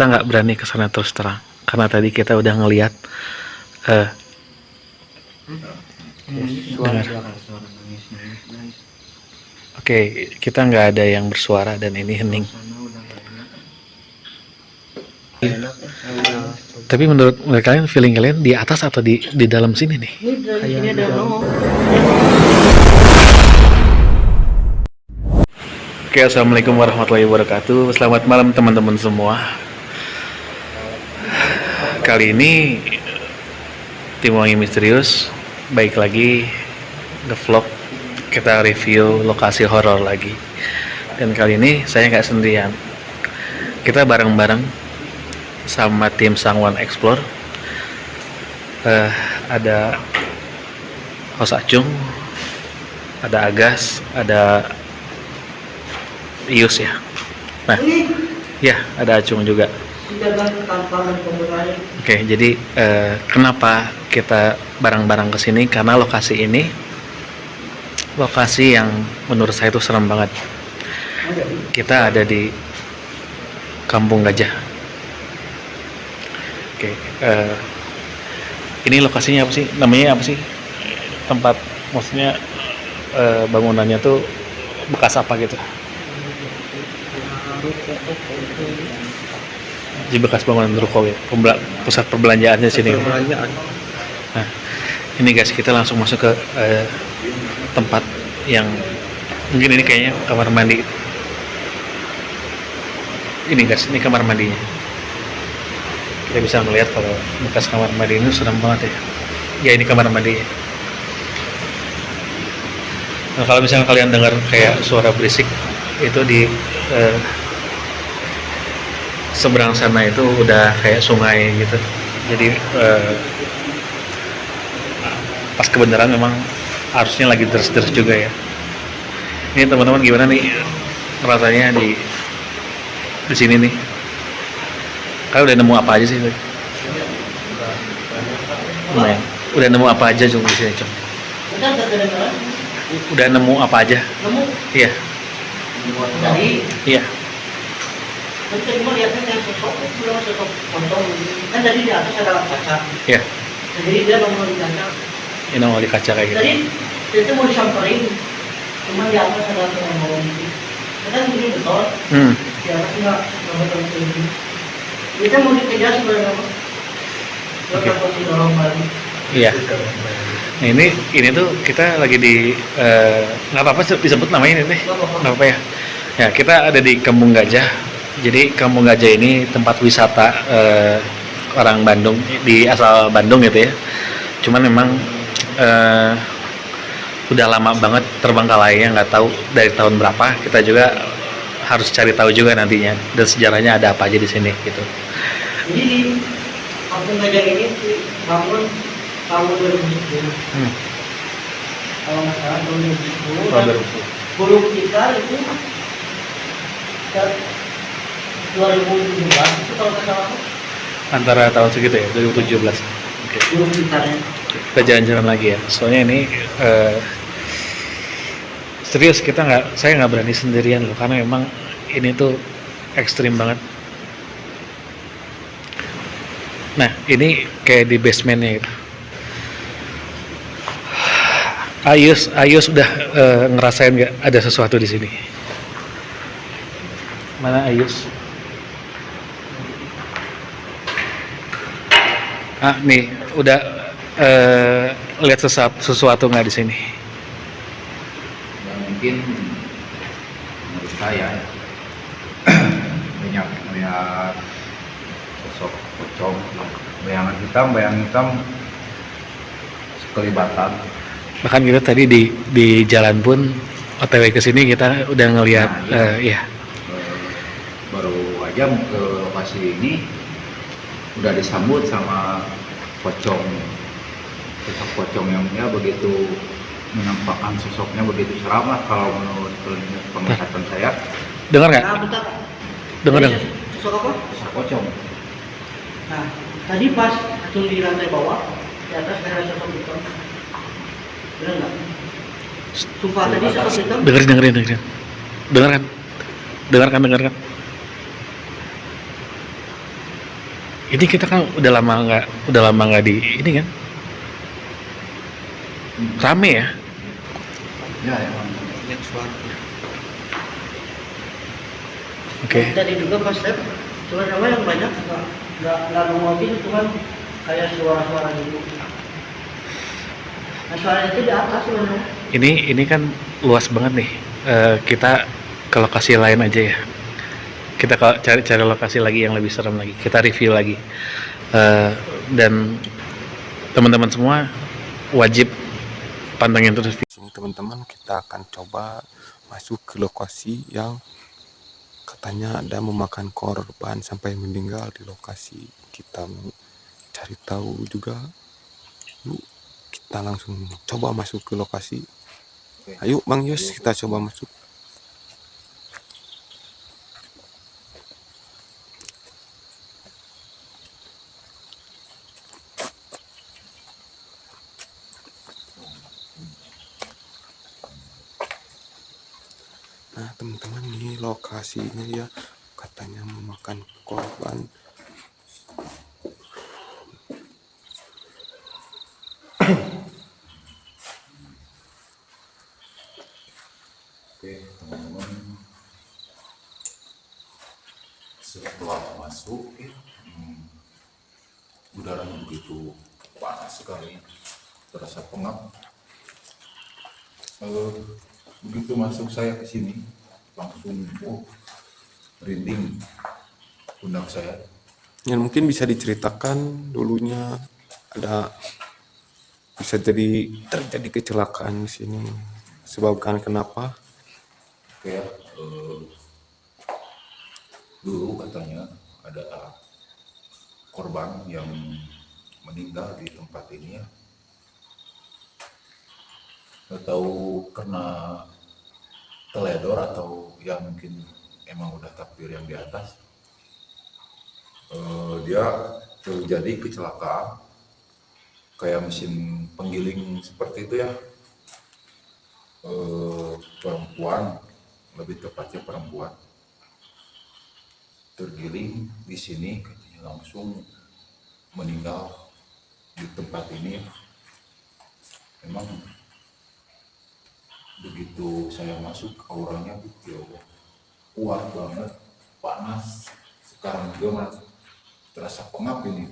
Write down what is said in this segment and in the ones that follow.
kita nggak berani ke sana terus terang karena tadi kita udah ngelihat eh Dengar. nangis nangis. oke kita nggak ada yang bersuara dan ini hening enak. Enak, tapi menurut kalian feeling kalian di atas atau di di dalam sini nih Ini ada. Oke, assalamualaikum warahmatullahi wabarakatuh. Selamat malam teman-teman semua. Kali ini tim Wangi Misterius baik lagi nge-vlog kita review lokasi horor lagi. Dan kali ini saya nggak sendirian. Kita bareng-bareng sama tim Sangwan Explore. Eh, ada Hos Acung, ada Agas, ada Ius ya. Nah, ya ada Acung juga. Oke, jadi eh, kenapa kita bareng-barang ke sini? Karena lokasi ini lokasi yang menurut saya itu serem banget. Kita ada di Kampung Gajah. Oke, eh, ini lokasinya apa sih? Namanya apa sih? Tempat, maksudnya eh, bangunannya tuh bekas apa gitu? Di bekas bangunan ruko ya, pusat perbelanjaannya sini. Perbelanjaan. Nah, ini guys kita langsung masuk ke eh, tempat yang mungkin ini kayaknya kamar mandi. Ini guys, ini kamar mandinya. Kita bisa melihat kalau bekas kamar mandi ini serem banget ya. Ya ini kamar mandinya. Nah, kalau misalnya kalian dengar kayak suara berisik itu di eh, seberang sana itu udah kayak sungai gitu. Jadi eh, pas kebenaran memang harusnya lagi deres-deres juga ya. Ini teman-teman gimana nih rasanya di di sini nih? Kalian udah nemu apa aja sih? Lumayan. Udah nemu apa aja Cung di sini, Cung? Udah. Udah nemu apa aja? Nemu Iya, iya. Tadi mau lihatnya kayak sosok, belum sosok pocong. Kan tadi di atas ada kaca. Iya. Jadi dia nongol di kaca. Ini nongol di kaca kayak gitu. Tadi itu mau disamperin, cuma di atas ada nongol gitu. Kan ini betul, Hmm. di atas nggak nggak betul ini. Kita mau dikejar sebenarnya. Kita didorong balik. Iya. Nah, ini ini tuh kita lagi di eh, nggak apa-apa sih disebut namanya ini nih. Nggak apa-apa. Apa ya. Ya kita ada di Kampung Gajah. Jadi Kampung Gajah ini tempat wisata eh, orang Bandung di asal Bandung gitu ya. Cuman memang eh, udah lama banget terbengkalainya nggak tahu dari tahun berapa. Kita juga harus cari tahu juga nantinya dan sejarahnya ada apa aja di sini gitu. Jadi di kampung gajah ini bangun tahun 2010. Hmm. Kalau nggak salah tahun 2010. Tahun dan 2010. Belum kita itu 2017 itu kalau nggak salah Antara tahun segitu ya 2017. Oke. belum kita jalan-jalan lagi ya. Soalnya ini eh, serius kita nggak saya nggak berani sendirian loh karena memang ini tuh ekstrim banget. Nah ini kayak di basementnya gitu. Ayus Ayus udah eh, ngerasain nggak ada sesuatu di sini? Mana Ayus ah nih udah eh, lihat sesuatu sesuatu nggak di sini? Ya, mungkin. Menurut saya banyak melihat sosok pocong bayangan hitam bayangan hitam sekelibatan. Bahkan kita tadi di di jalan pun otw ke sini kita udah ngelihat Nah, iya. Eh, baru aja ke lokasi ini udah disambut sama pocong sosok pocong yang ya begitu menampakkan sosoknya begitu seram lah kalau menurut penglihatan saya dengar nggak Nah, bentar. dengar dengar Sosok apa? sosok pocong Nah, tadi pas acung di lantai bawah, di atas ada sosok hitam. Benar nggak? Sumpah tadi sosok hitam. dengerin dengerin dengerin dengarkan dengarkan dengarkan ini kita kan udah lama nggak udah lama nggak di ini kan? Rame ya? Ya suara. oke. Tadi juga pas step, cuma nama yang banyak nggak nggak nggak ngomongin, cuman kayak suara-suara gitu. Nah suaranya itu di atas sebenarnya. ini ini kan luas banget nih. Eh, kita ke lokasi lain aja ya kita cari cari lokasi lagi yang lebih serem lagi. Kita review lagi. Eh, dan teman-teman semua wajib pantengin terus. Teman-teman kita akan coba masuk ke lokasi yang katanya ada memakan korban sampai meninggal di lokasi. Kita cari tahu juga. Yuk kita langsung coba masuk ke lokasi. Ayo Bang Yos kita coba masuk Nah, teman-teman ini lokasinya ya katanya memakan korban. Oke, teman-teman. Setelah masuk, hmm, udaranya begitu panas sekali, terasa pengap. Eh, begitu masuk saya ke sini, oh, merinding pundak saya. Ya mungkin bisa diceritakan dulunya ada bisa jadi terjadi kecelakaan di sini. Sebabkan kenapa? Kayak eh, dulu katanya ada korban yang meninggal di tempat ini ya. Nggak tahu karena teledor atau ya mungkin emang udah takdir yang di atas. Eh, dia terjadi kecelakaan kayak mesin penggiling seperti itu ya eh, perempuan lebih tepatnya perempuan tergiling di sini langsung meninggal di tempat ini memang begitu saya masuk auranya ya Allah, kuat banget panas. Sekarang juga malah terasa pengap ini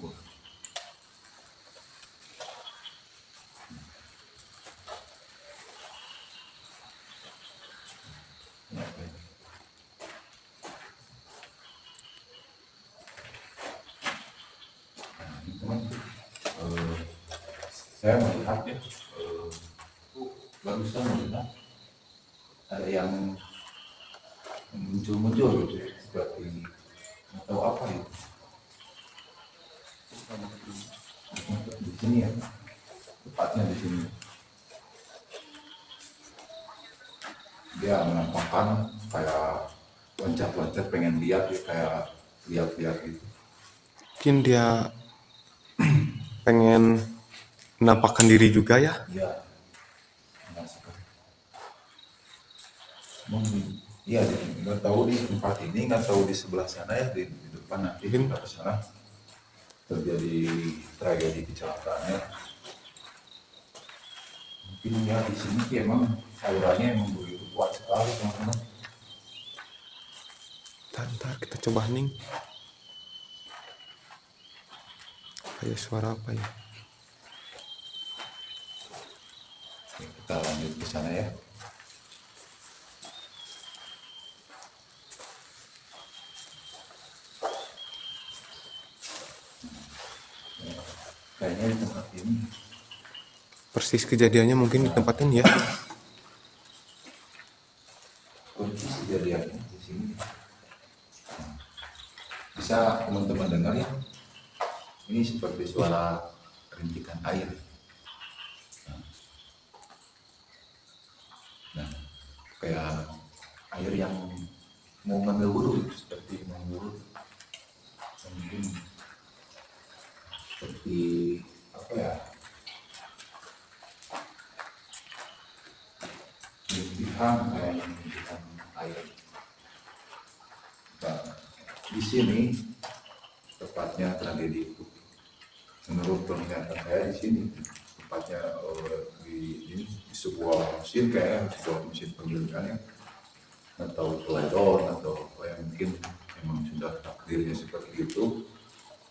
Ya, baik. Nah, eh, saya melihat ya, eh, oh, barusan melihat ada yang muncul-muncul gitu ya, seperti nggak tahu apa itu. Di sini ya, tepatnya di sini. Dia menampakkan kayak loncat-loncat pengen lihat ya, kayak lihat-lihat gitu. Mungkin dia pengen menampakkan diri juga ya. Iya. Merasakan. Mungkin iya nggak tahu di tempat ini nggak tahu di sebelah sana ya di, di depan nanti Mungkin. kita ke sana terjadi tragedi kecelakaannya. Mungkin ya di sini sih emang auranya emang begitu kuat sekali teman-teman. Ntar, ntar kita coba hening. Kayak suara apa ya? Oke, kita lanjut ke sana ya. Kayaknya di tempat ini Persis kejadiannya mungkin di tempat ini ya. kunci kejadiannya di sini. Bisa teman-teman dengar ya? Ini seperti suara rintikan air. Nah, kayak air yang mau ngambil wudhu seperti mau wudhu. Mungkin seperti apa ya? Rintihan kayak rintihan air. Nah, di sini tepat tepatnya tragedi itu. Menurut penglihatan saya di sini tempatnya eh, di, ini, di sebuah mesin kayak sebuah mesin penggilingan ya atau teledor atau apa yang mungkin memang sudah takdirnya seperti itu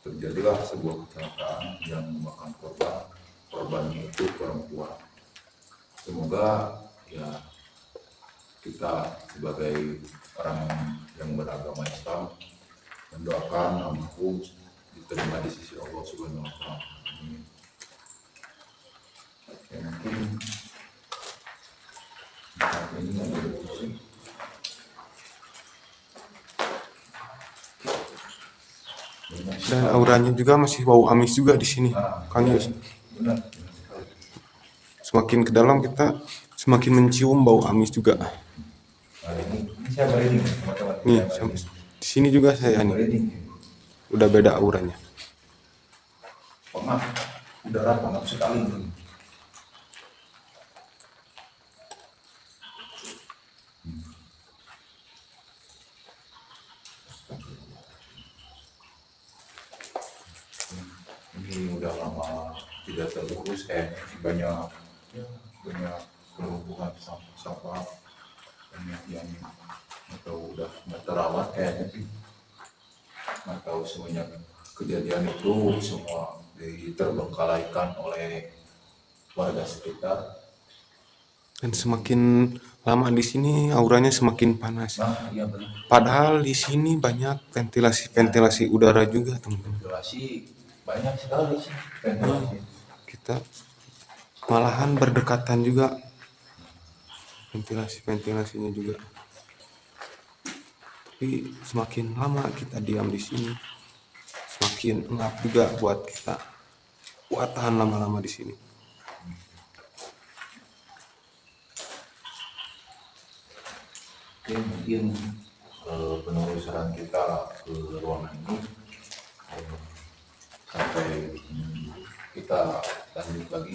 terjadilah sebuah kecelakaan yang memakan korban korbannya itu perempuan semoga ya kita sebagai orang yang beragama Islam mendoakan almarhum diterima di sisi Allah Subhanahu wa taala. Amin. Ya, mungkin saat ini ada diskusi. Dan auranya juga masih bau amis juga di sini, Ah, Kang Yus. benar sekali. Semakin ke dalam kita semakin mencium bau amis juga. Ini, ini saya merinding teman-teman. Nih, Saya sam- merinding. di sini juga saya nih, merinding. udah beda auranya. Pengap, udara pengap sekali. Ini udah lama tidak terurus, eh banyak ya, banyak kelumpuhan sampah-sampah banyak yang atau udah nggak terawat kayaknya sih nggak tahu semenjak kejadian itu semua diterbengkalaikan oleh warga sekitar. Dan semakin lama di sini auranya semakin panas. Nah, iya benar. Padahal di sini banyak ventilasi-ventilasi udara juga, teman-teman. Ventilasi banyak sekali sih ventilasi. Kita malahan berdekatan juga ventilasi-ventilasinya juga. Tapi semakin lama kita diam di sini, semakin ngap juga buat kita buat tahan lama-lama di sini. Mungkin eh, penelusuran kita ke ruangan ini eh, sampai kita lanjut lagi